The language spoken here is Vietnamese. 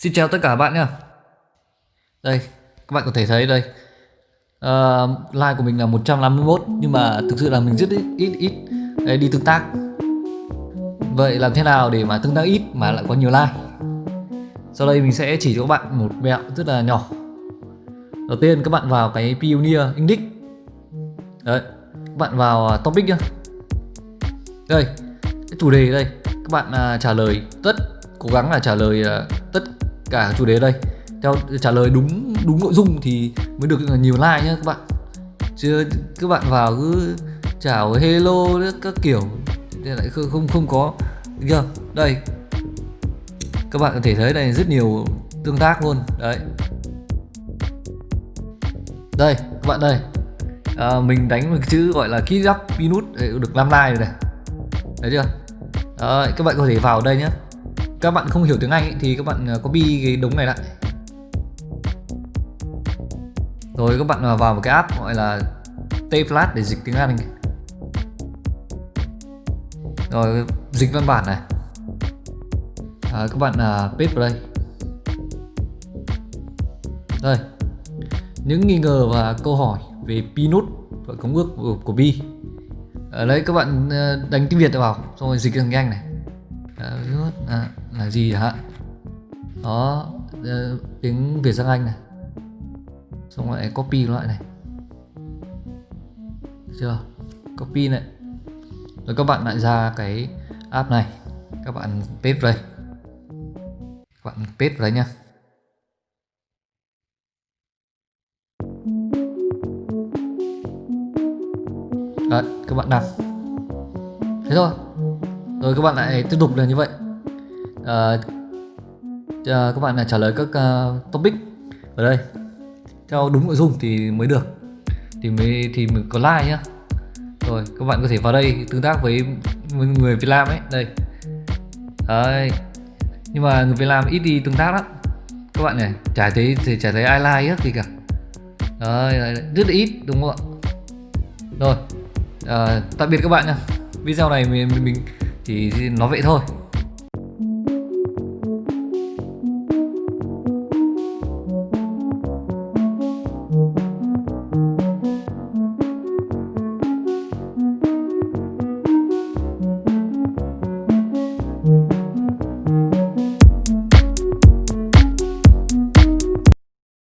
Xin chào tất cả các bạn nhé Đây các bạn có thể thấy đây. Ờ, uh, Like của mình là 151 Nhưng mà thực sự là mình rất ít ít, ít Đấy, đi tương tác. Vậy làm thế nào để mà tương tác ít mà lại có nhiều like Sau đây mình sẽ chỉ cho các bạn một mẹo rất là nhỏ. Đầu tiên các bạn vào cái Pioneer Index. Đấy Các bạn vào à, topic nhá. Đây Cái chủ đề đây Các bạn uh, trả lời tất Cố gắng là trả lời uh, tất cả chủ đề đây. Theo trả lời đúng đúng nội dung thì mới được nhiều like nhá các bạn. Chứ các bạn vào cứ chào hello các kiểu thì lại không không không có. Chưa? Đây. Các bạn có thể thấy đây rất nhiều tương tác luôn. Đấy. Đây các bạn đây. À, mình đánh một chữ gọi là key up pinut được 5 like rồi này. Thấy chưa? Đấy, các bạn có thể vào đây nhé các bạn không hiểu tiếng Anh ấy, thì các bạn à, copy cái đống này lại. Rồi các bạn à, vào một cái app gọi là Tflat để dịch tiếng Anh rồi dịch văn bản này. À, các bạn uh, paste vào đây. Đây. Những nghi ngờ và câu hỏi về Pinot và công ước của, của Bi ở đây các bạn đánh tiếng việt vào xong rồi dịch tiếng anh này. À, là gì hả? Đó ờ, tiếng Việt sang Anh này. Xong lại copy loại này. Được chưa? Copy này. Rồi các bạn lại ra cái app này. Các bạn paste đây. Các bạn paste đấy nha, nhá. Đấy, các bạn đặt thế thôi. Rồi các bạn lại tiếp tục là như vậy uh, uh, các bạn là trả lời các uh, topic ở đây. Theo đúng nội dung thì mới được. Thì mới thì mình có like nhá. Rồi các bạn có thể vào đây tương tác với người Việt Nam ấy. Đây. Đấy. Nhưng mà người Việt Nam ít đi tương tác lắm. Các bạn này chả thấy thì chả thấy ai like hết gì cả. Đấy, đấy, rất là ít đúng không ạ? Rồi. À, tạm biệt các bạn nha video này mình mình, mình chỉ nói vậy thôi.